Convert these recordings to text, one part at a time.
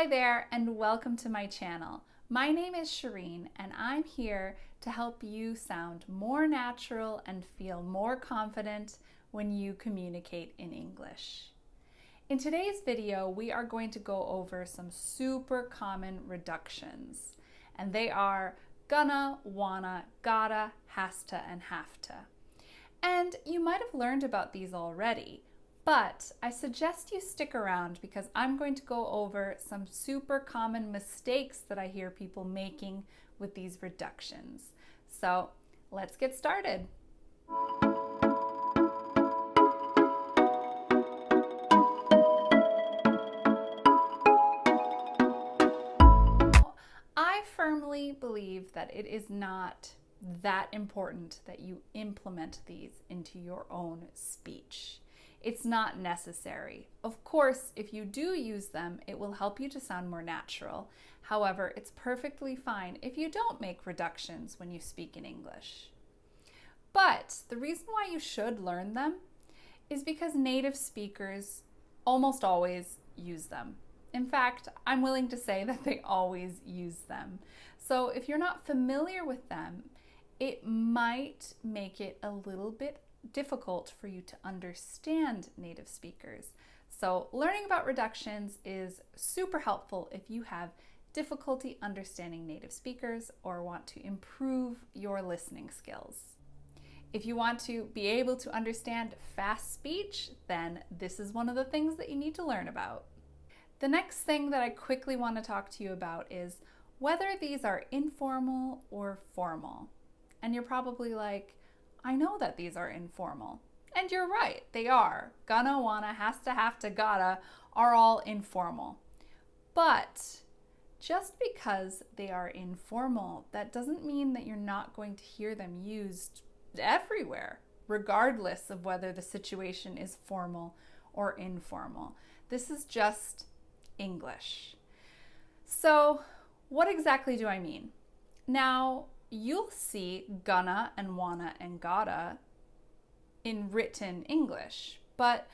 Hi there and welcome to my channel. My name is Shireen and I'm here to help you sound more natural and feel more confident when you communicate in English. In today's video, we are going to go over some super common reductions and they are gonna, wanna, gotta, has to, and have to. And you might have learned about these already, but I suggest you stick around because I'm going to go over some super common mistakes that I hear people making with these reductions. So let's get started. I firmly believe that it is not that important that you implement these into your own speech. It's not necessary. Of course, if you do use them, it will help you to sound more natural. However, it's perfectly fine if you don't make reductions when you speak in English. But the reason why you should learn them is because native speakers almost always use them. In fact, I'm willing to say that they always use them. So if you're not familiar with them, it might make it a little bit difficult for you to understand native speakers. So learning about reductions is super helpful if you have difficulty understanding native speakers or want to improve your listening skills. If you want to be able to understand fast speech, then this is one of the things that you need to learn about. The next thing that I quickly want to talk to you about is whether these are informal or formal. And you're probably like, I know that these are informal. And you're right, they are. Gonna, wanna, has to, have to, gotta are all informal. But just because they are informal, that doesn't mean that you're not going to hear them used everywhere, regardless of whether the situation is formal or informal. This is just English. So, what exactly do I mean? Now, you'll see gonna and wanna and gotta in written English, but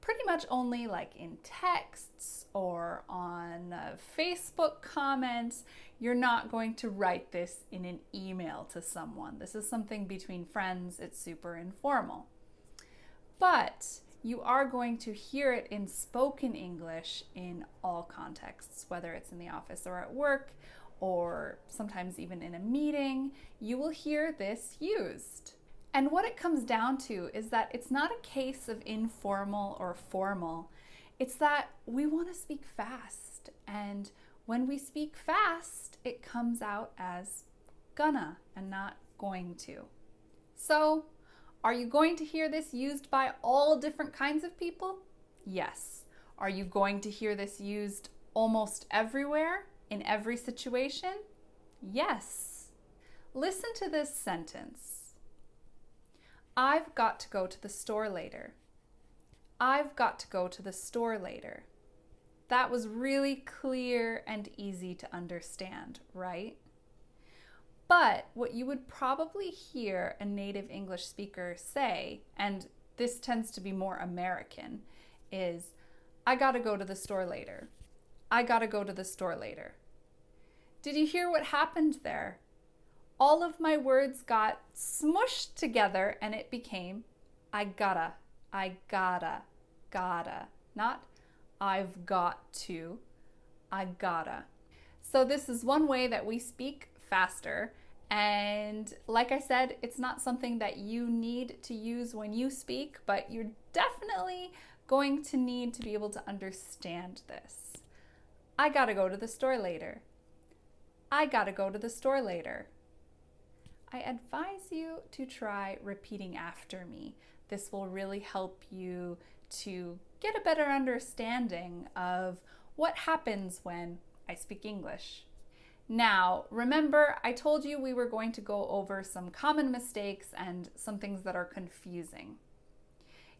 pretty much only like in texts or on uh, Facebook comments. You're not going to write this in an email to someone. This is something between friends, it's super informal. But you are going to hear it in spoken English in all contexts, whether it's in the office or at work or sometimes even in a meeting, you will hear this used. And what it comes down to is that it's not a case of informal or formal. It's that we want to speak fast. And when we speak fast, it comes out as gonna and not going to. So, are you going to hear this used by all different kinds of people? Yes. Are you going to hear this used almost everywhere? In every situation? Yes. Listen to this sentence. I've got to go to the store later. I've got to go to the store later. That was really clear and easy to understand, right? But what you would probably hear a native English speaker say, and this tends to be more American, is I gotta go to the store later. I gotta go to the store later. Did you hear what happened there? All of my words got smushed together and it became I gotta, I gotta, gotta. Not I've got to, I gotta. So, this is one way that we speak faster. And like I said, it's not something that you need to use when you speak, but you're definitely going to need to be able to understand this. I gotta go to the store later. I gotta go to the store later. I advise you to try repeating after me. This will really help you to get a better understanding of what happens when I speak English. Now, remember, I told you we were going to go over some common mistakes and some things that are confusing.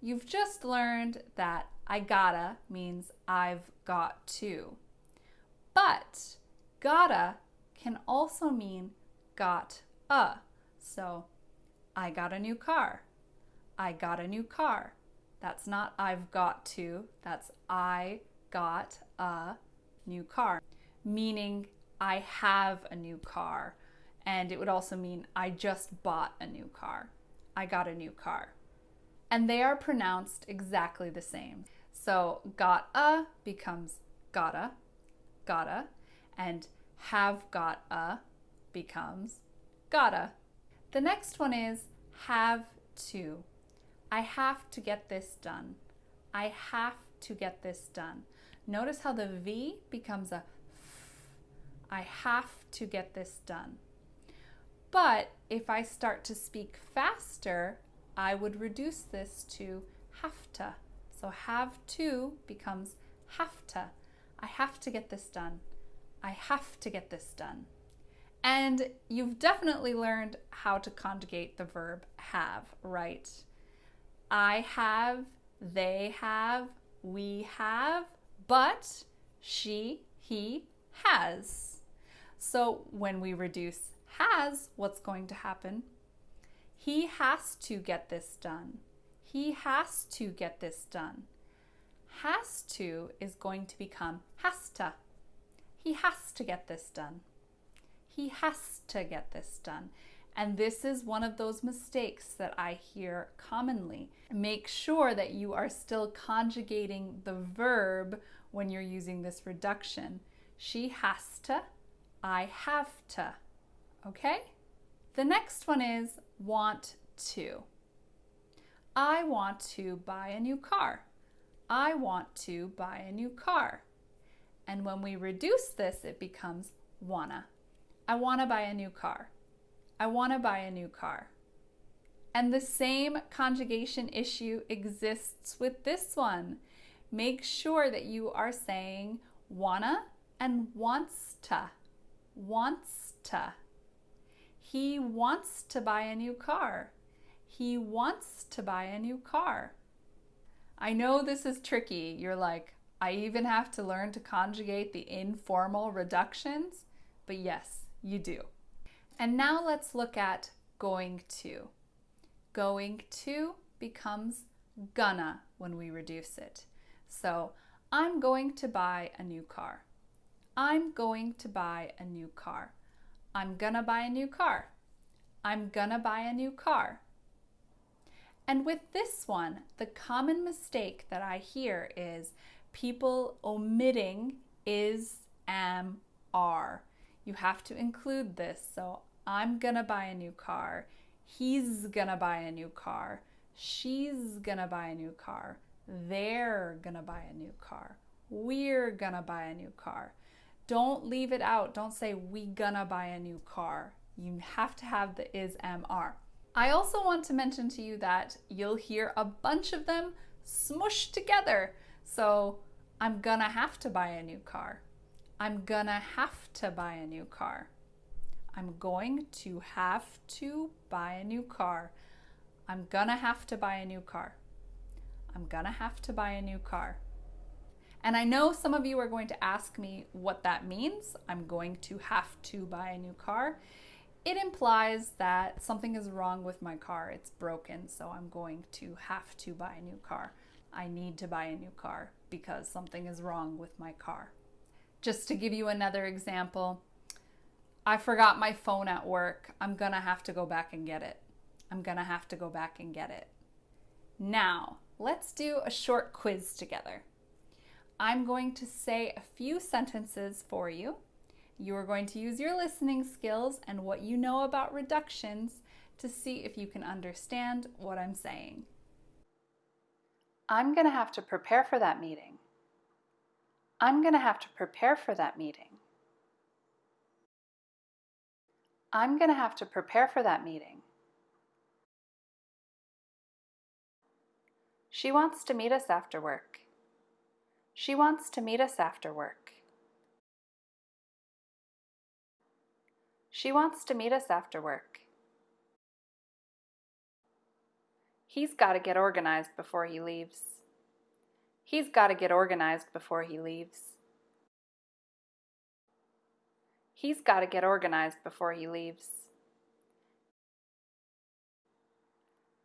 You've just learned that I gotta means I've got to. But gotta can also mean got a. So I got a new car. I got a new car. That's not I've got to, that's I got a new car, meaning I have a new car. And it would also mean I just bought a new car. I got a new car. And they are pronounced exactly the same. So got a becomes gotta, gotta, and have got a becomes gotta. The next one is have to. I have to get this done. I have to get this done. Notice how the V becomes a f. I have to get this done. But if I start to speak faster, I would reduce this to have to. So have to becomes have to. I have to get this done. I have to get this done. And you've definitely learned how to conjugate the verb have, right? I have, they have, we have, but she, he has. So when we reduce has, what's going to happen? He has to get this done. He has to get this done. Has to is going to become has to. He has to get this done. He has to get this done. And this is one of those mistakes that I hear commonly. Make sure that you are still conjugating the verb when you're using this reduction. She has to, I have to. Okay? The next one is want to. I want to buy a new car. I want to buy a new car. And when we reduce this, it becomes wanna. I wanna buy a new car. I wanna buy a new car. And the same conjugation issue exists with this one. Make sure that you are saying wanna and wants to. Wants to. He wants to buy a new car. He wants to buy a new car. I know this is tricky. You're like, I even have to learn to conjugate the informal reductions, but yes, you do. And now let's look at going to. Going to becomes gonna when we reduce it. So I'm going to buy a new car. I'm going to buy a new car. I'm gonna buy a new car. I'm gonna buy a new car. And with this one, the common mistake that I hear is people omitting is, am, are. You have to include this. So I'm gonna buy a new car. He's gonna buy a new car. She's gonna buy a new car. They're gonna buy a new car. We're gonna buy a new car. Don't leave it out. Don't say we gonna buy a new car. You have to have the is, am, are. I also want to mention to you that you'll hear a bunch of them smushed together. So I'm gonna have to buy a new car. I'm gonna have to buy a new car. I'm going to have to buy a new car. I'm gonna have to buy a new car. I'm gonna have to buy a new car. And I know some of you are going to ask me what that means. I'm going to have to buy a new car. It implies that something is wrong with my car. It's broken, so I'm going to have to buy a new car. I need to buy a new car because something is wrong with my car. Just to give you another example, I forgot my phone at work. I'm gonna have to go back and get it. I'm gonna have to go back and get it. Now, let's do a short quiz together. I'm going to say a few sentences for you. You are going to use your listening skills and what you know about reductions to see if you can understand what I'm saying. I'm going to have to prepare for that meeting. I'm going to have to prepare for that meeting. I'm going to have to prepare for that meeting. She wants to meet us after work. She wants to meet us after work. She wants to meet us after work. He's got to get organized before he leaves. He's got to get organized before he leaves. He's got to get organized before he leaves.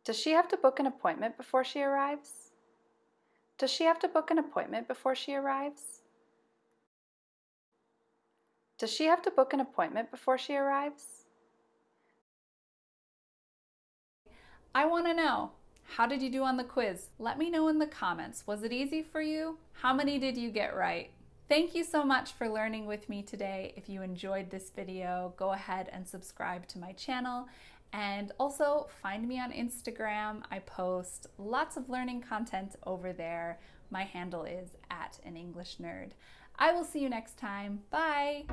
Does she have to book an appointment before she arrives? Does she have to book an appointment before she arrives? Does she have to book an appointment before she arrives? I want to know. How did you do on the quiz? Let me know in the comments. Was it easy for you? How many did you get right? Thank you so much for learning with me today. If you enjoyed this video, go ahead and subscribe to my channel. And also find me on Instagram. I post lots of learning content over there. My handle is at an English nerd. I will see you next time. Bye.